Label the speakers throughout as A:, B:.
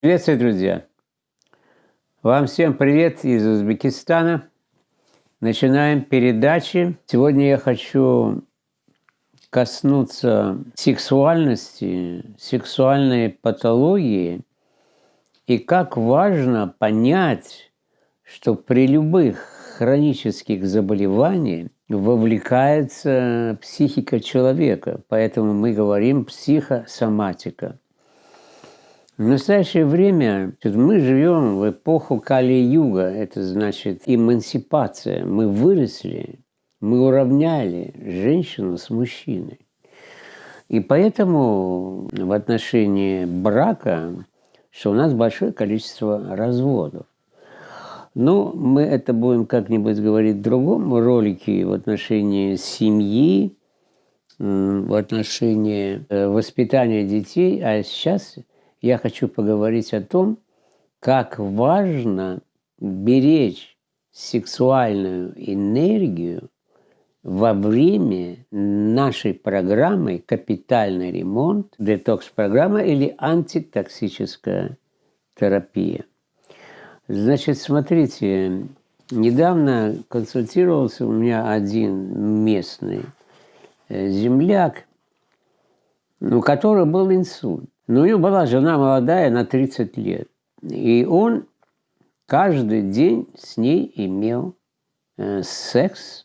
A: Приветствую, друзья! Вам всем привет из Узбекистана. Начинаем передачи. Сегодня я хочу коснуться сексуальности, сексуальной патологии и как важно понять, что при любых хронических заболеваниях вовлекается психика человека. Поэтому мы говорим психосоматика – в настоящее время мы живем в эпоху Кали-Юга, это значит эмансипация. Мы выросли, мы уравняли женщину с мужчиной. И поэтому в отношении брака, что у нас большое количество разводов. Ну, мы это будем как-нибудь говорить в другом ролике в отношении семьи, в отношении э, воспитания детей, а сейчас я хочу поговорить о том, как важно беречь сексуальную энергию во время нашей программы «Капитальный ремонт», детокс-программа или антитоксическая терапия. Значит, смотрите, недавно консультировался у меня один местный э, земляк, у которого был инсульт. Но у него была жена молодая на 30 лет. И он каждый день с ней имел э, секс,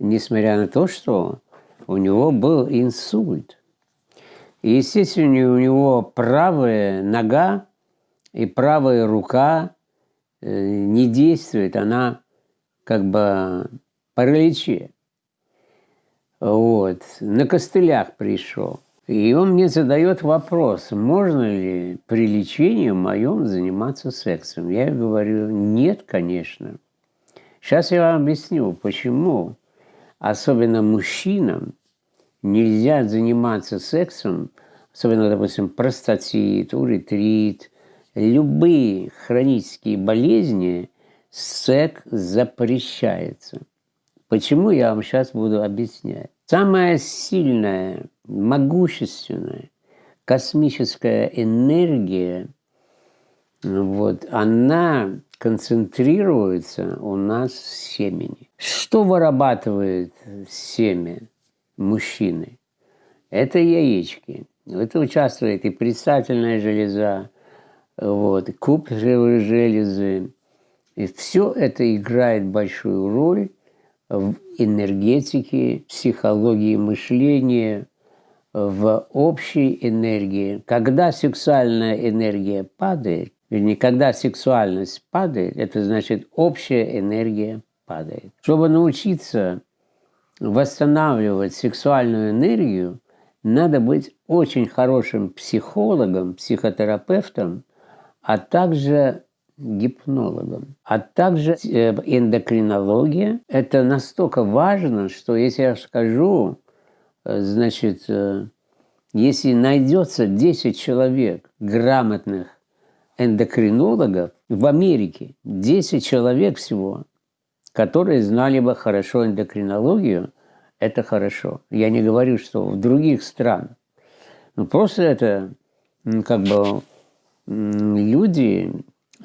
A: несмотря на то, что у него был инсульт. И, естественно, у него правая нога и правая рука э, не действует, она как бы параличе. Вот. На костылях пришел. И он мне задает вопрос, можно ли при лечении моем заниматься сексом. Я говорю, нет, конечно. Сейчас я вам объясню, почему. Особенно мужчинам нельзя заниматься сексом, особенно, допустим, простатит, уретрит, любые хронические болезни, секс запрещается. Почему, я вам сейчас буду объяснять. Самая сильная могущественная космическая энергия, вот, она концентрируется у нас в семени. Что вырабатывает семя мужчины? Это яички. Это участвует и предстательная железа, вот, куб железы. И все это играет большую роль в энергетике, психологии мышления, в общей энергии. Когда сексуальная энергия падает, или когда сексуальность падает, это значит общая энергия падает. Чтобы научиться восстанавливать сексуальную энергию, надо быть очень хорошим психологом, психотерапевтом, а также гипнологом, а также э, эндокринология. Это настолько важно, что если я скажу, значит, э, если найдется 10 человек грамотных эндокринологов в Америке, 10 человек всего, которые знали бы хорошо эндокринологию, это хорошо. Я не говорю, что в других странах. Но просто это как бы люди,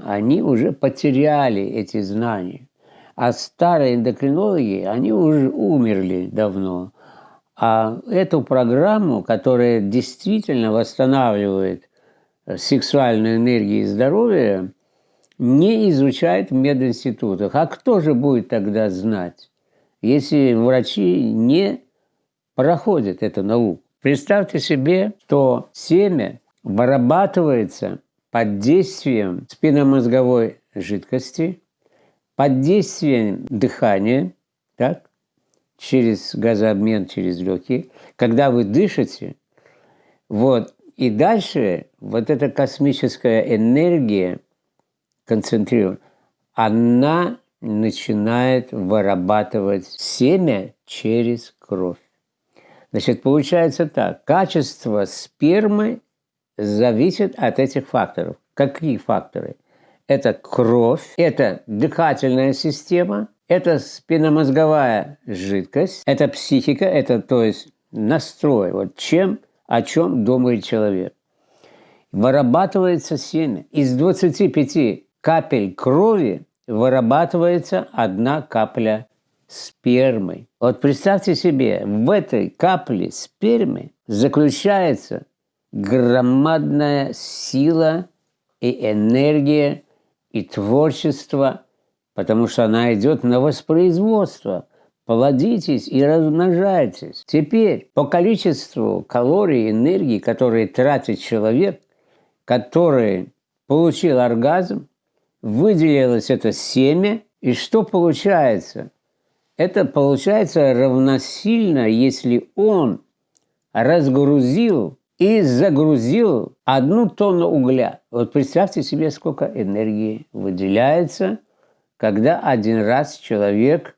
A: они уже потеряли эти знания. А старые эндокринологи, они уже умерли давно. А эту программу, которая действительно восстанавливает э, сексуальную энергию и здоровье, не изучают в мединститутах. А кто же будет тогда знать, если врачи не проходят эту науку? Представьте себе, что семя вырабатывается под действием спинномозговой жидкости, под действием дыхания, так? Через газообмен, через легкие, когда вы дышите, вот, и дальше вот эта космическая энергия концентрирует, она начинает вырабатывать семя через кровь. Значит, получается так, качество спермы зависит от этих факторов. Какие факторы? Это кровь, это дыхательная система – это спинномозговая жидкость, это психика, это то есть настрой, вот чем, о чем думает человек. вырабатывается семя. Из 25 капель крови вырабатывается одна капля спермы. Вот представьте себе, в этой капле спермы заключается громадная сила и энергия и творчество, потому что она идет на воспроизводство. Плодитесь и размножайтесь. Теперь по количеству калорий энергии, которые тратит человек, который получил оргазм, выделилось это семя, и что получается? Это получается равносильно, если он разгрузил и загрузил одну тонну угля. Вот представьте себе, сколько энергии выделяется, когда один раз человек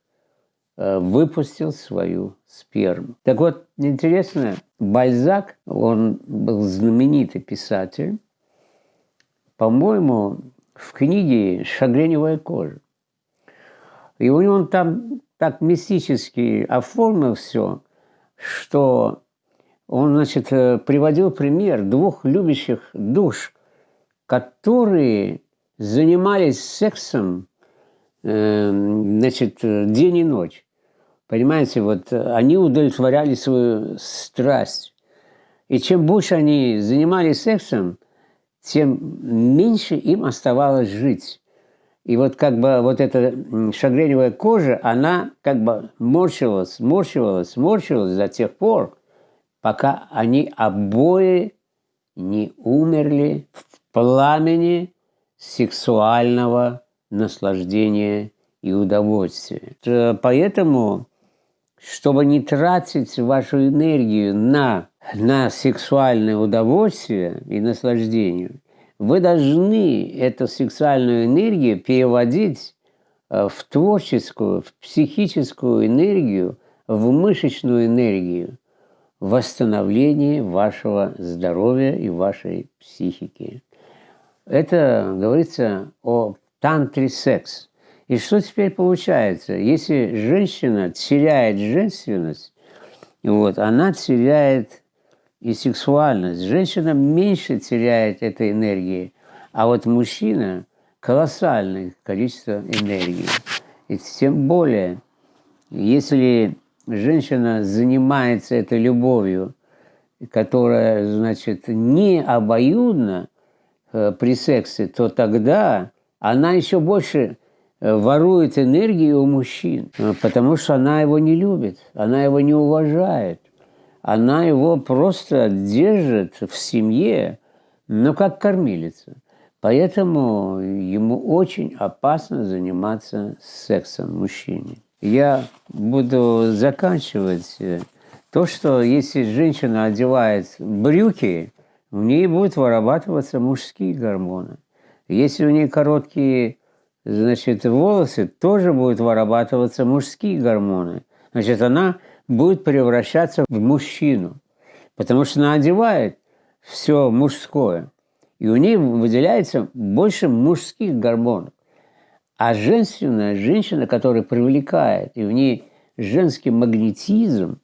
A: э, выпустил свою сперму. Так вот, интересно, Бальзак, он был знаменитый писатель, по-моему, в книге «Шагреневая кожа». И у него там так мистически оформил все, что он, значит, э, приводил пример двух любящих душ, которые занимались сексом, значит, день и ночь. Понимаете, вот они удовлетворяли свою страсть. И чем больше они занимались сексом, тем меньше им оставалось жить. И вот как бы вот эта шагреневая кожа, она как бы морщилась, морщивалась, морщилась до тех пор, пока они обои не умерли в пламени сексуального наслаждения и удовольствия. Поэтому, чтобы не тратить вашу энергию на на сексуальное удовольствие и наслаждение, вы должны эту сексуальную энергию переводить э, в творческую, в психическую энергию, в мышечную энергию, восстановление вашего здоровья и вашей психики. Это говорится о тантре секс. И что теперь получается? Если женщина теряет женственность, вот, она теряет и сексуальность. Женщина меньше теряет этой энергии, а вот мужчина колоссальное количество энергии. И тем более, если женщина занимается этой любовью, которая, значит, не обоюдна э, при сексе, то тогда она еще больше э, ворует энергию у мужчин, э, потому что она его не любит, она его не уважает она его просто держит в семье, ну, как кормилица. Поэтому ему очень опасно заниматься сексом мужчине. Я буду заканчивать то, что если женщина одевает брюки, в ней будут вырабатываться мужские гормоны. Если у нее короткие значит, волосы, тоже будут вырабатываться мужские гормоны. Значит, она будет превращаться в мужчину, потому что она одевает все мужское, и у нее выделяется больше мужских гормонов. А женственная женщина, которая привлекает, и в ней женский магнетизм,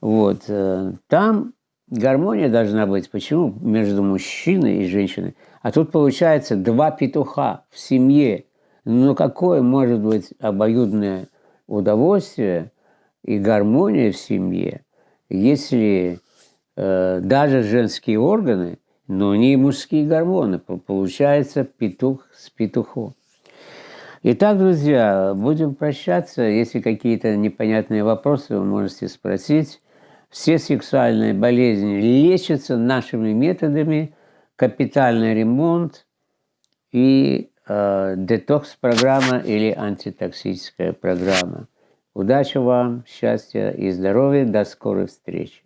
A: вот, э, там гармония должна быть. Почему? Между мужчиной и женщиной. А тут получается два петуха в семье. Ну какое может быть обоюдное удовольствие – и гармония в семье, если э, даже женские органы, но не мужские гормоны, получается петух с петухом. Итак, друзья, будем прощаться. Если какие-то непонятные вопросы, вы можете спросить. Все сексуальные болезни лечатся нашими методами, капитальный ремонт и э, детокс-программа или антитоксическая программа. Удачи вам, счастья и здоровья. До скорой встречи.